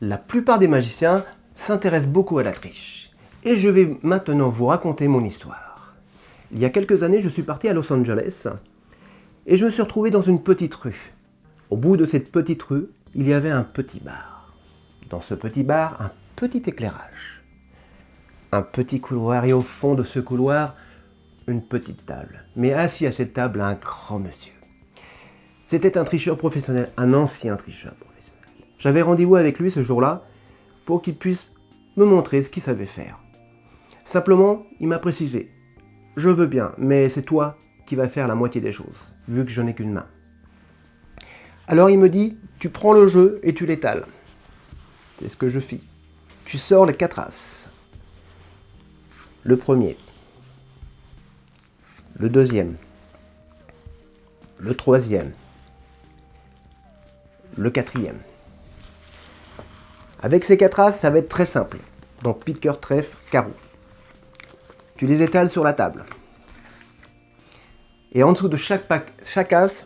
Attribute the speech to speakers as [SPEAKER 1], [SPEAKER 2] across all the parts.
[SPEAKER 1] La plupart des magiciens s'intéressent beaucoup à la triche. Et je vais maintenant vous raconter mon histoire. Il y a quelques années, je suis parti à Los Angeles et je me suis retrouvé dans une petite rue. Au bout de cette petite rue, il y avait un petit bar. Dans ce petit bar, un petit éclairage. Un petit couloir et au fond de ce couloir, une petite table. Mais assis à cette table, un grand monsieur. C'était un tricheur professionnel, un ancien tricheur. J'avais rendez-vous avec lui ce jour-là pour qu'il puisse me montrer ce qu'il savait faire. Simplement, il m'a précisé, je veux bien, mais c'est toi qui vas faire la moitié des choses, vu que je n'ai qu'une main. Alors il me dit, tu prends le jeu et tu l'étales. C'est ce que je fis. Tu sors les quatre as. Le premier. Le deuxième. Le troisième. Le quatrième. Avec ces quatre as, ça va être très simple. Donc pique, cœur, trèfle, carreau. Tu les étales sur la table. Et en dessous de chaque, chaque as,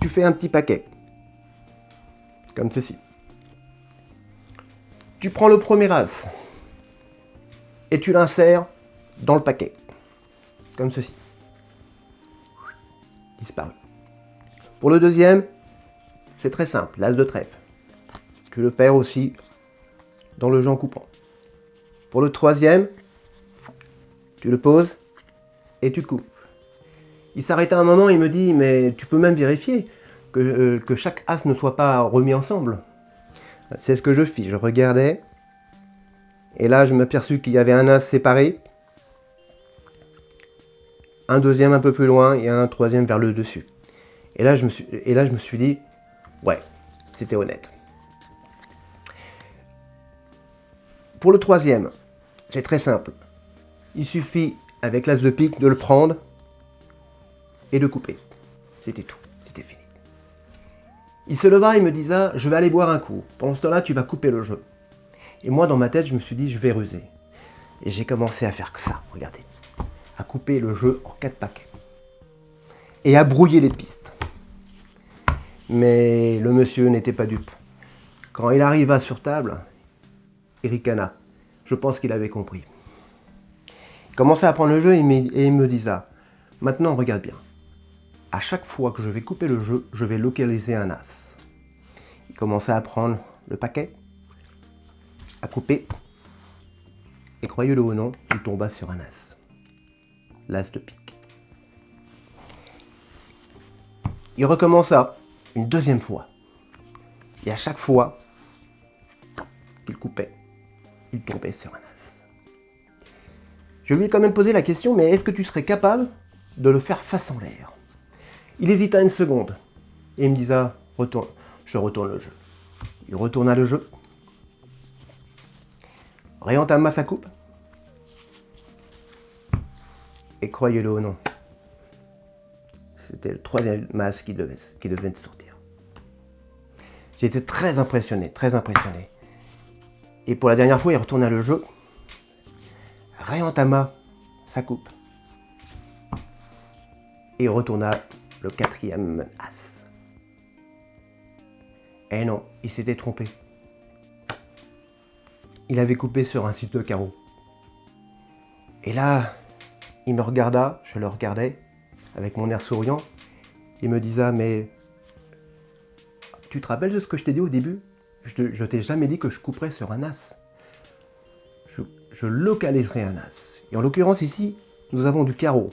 [SPEAKER 1] tu fais un petit paquet. Comme ceci. Tu prends le premier as et tu l'insères dans le paquet. Comme ceci. Disparu. Pour le deuxième, c'est très simple, l'as de trèfle. Tu le perds aussi dans le jeu coupant. Pour le troisième, tu le poses et tu coupes. Il s'arrête un moment, il me dit, mais tu peux même vérifier que, euh, que chaque as ne soit pas remis ensemble. C'est ce que je fis, je regardais, et là je m'aperçus qu'il y avait un as séparé, un deuxième un peu plus loin et un troisième vers le dessus. Et là je me suis, et là, je me suis dit, ouais, c'était honnête. Pour le troisième, c'est très simple. Il suffit, avec l'as de pique, de le prendre et de couper. C'était tout, c'était fini. Il se leva et me disa, je vais aller boire un coup. Pendant ce temps-là, tu vas couper le jeu. Et moi, dans ma tête, je me suis dit, je vais ruser. Et j'ai commencé à faire que ça, regardez. À couper le jeu en quatre paquets. Et à brouiller les pistes. Mais le monsieur n'était pas dupe. Quand il arriva sur table, Ericana, je pense qu'il avait compris. Il commençait à prendre le jeu et il me disa, maintenant regarde bien à chaque fois que je vais couper le jeu, je vais localiser un as. Il commençait à prendre le paquet, à couper, et croyez-le ou non, il tomba sur un as. L'as de pique. Il recommença une deuxième fois. Et à chaque fois qu'il coupait, il tombait sur un as. Je lui ai quand même posé la question, mais est-ce que tu serais capable de le faire face en l'air? Il hésita une seconde et il me disa retourne, je retourne le jeu. Il retourna le jeu, réentama sa coupe, et croyez-le ou non, c'était le troisième masque qui devait, qui devait sortir. J'étais très impressionné, très impressionné. Et pour la dernière fois, il retourna le jeu, réentama sa coupe, et retourna le quatrième as. Eh non, il s'était trompé. Il avait coupé sur un site de carreau. Et là, il me regarda, je le regardais, avec mon air souriant. Il me disa, mais tu te rappelles de ce que je t'ai dit au début? Je, t'ai jamais dit que je couperais sur un as. Je, je localiserai un as. Et en l'occurrence ici, nous avons du carreau,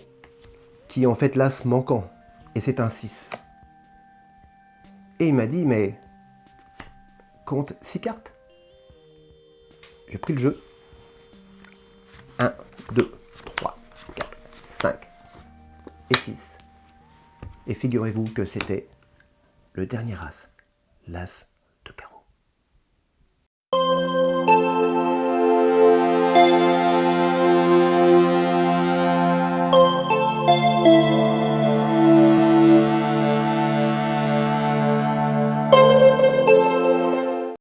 [SPEAKER 1] qui est en fait l'as manquant et c'est un 6. Et il m'a dit, mais compte 6 cartes. J'ai pris le jeu. 1, 2, 3, 4, 5 et 6. Et figurez-vous que c'était le dernier as, l'as